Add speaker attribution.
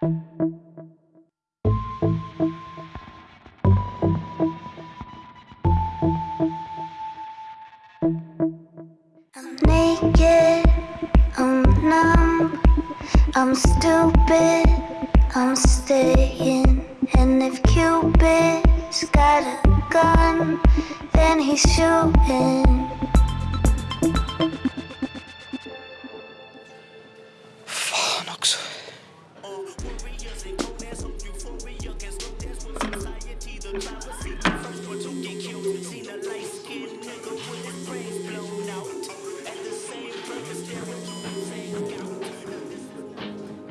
Speaker 1: I'm naked. I'm numb. I'm stupid, I'm staying. And if Cupid's got a gun, then he's shooting. Fuck. Survivors see the first one to get killed.